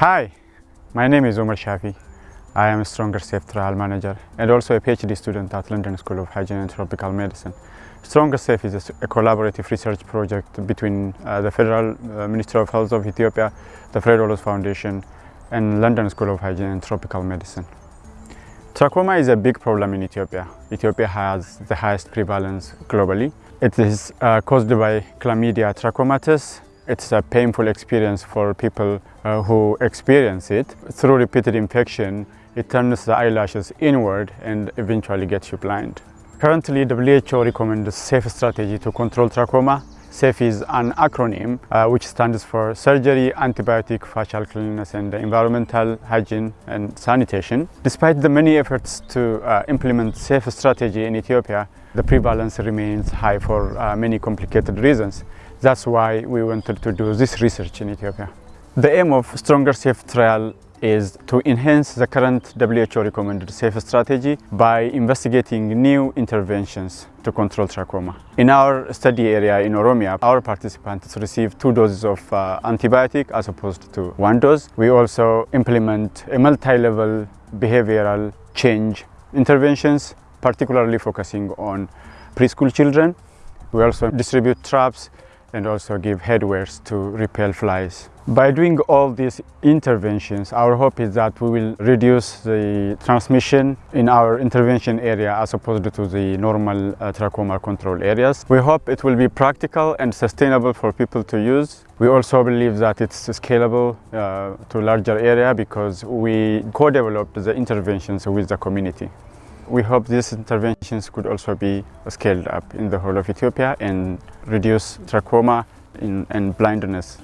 Hi, my name is Omar Shafi. I am a Stronger Safe Trial Manager and also a PhD student at London School of Hygiene and Tropical Medicine. Stronger Safe is a, collaborative research project between uh, the Federal uh, Ministry of Health of Ethiopia, the Fred Hollows Foundation and London School of Hygiene and Tropical Medicine. Trachoma is a big problem in Ethiopia. Ethiopia has the highest prevalence globally. It is uh, caused by chlamydia trachomatis. It's a painful experience for people uh, who experience it. Through repeated infection, it turns the eyelashes inward and eventually gets you blind. Currently, WHO recommends a safe strategy to control trachoma SAFE is an acronym uh, which stands for Surgery, Antibiotic, Facial Cleanliness and Environmental Hygiene and Sanitation. Despite the many efforts to uh, implement SAFE strategy in Ethiopia, the prevalence remains high for uh, many complicated reasons. That's why we wanted to do this research in Ethiopia. The aim of Stronger Safe trial is to enhance the current WHO recommended safe strategy by investigating new interventions to control trachoma. In our study area in Oromia, our participants receive two doses of uh, antibiotic as opposed to one dose. We also implement a multi-level behavioral change interventions, particularly focusing on preschool children. We also distribute traps and also give headwears to repel flies. By doing all these interventions, our hope is that we will reduce the transmission in our intervention area as opposed to the normal uh, trachoma control areas. We hope it will be practical and sustainable for people to use. We also believe that it's scalable uh, to larger area because we co-developed the interventions with the community. We hope these interventions could also be scaled up in the whole of Ethiopia and reduce trachoma in, and blindness.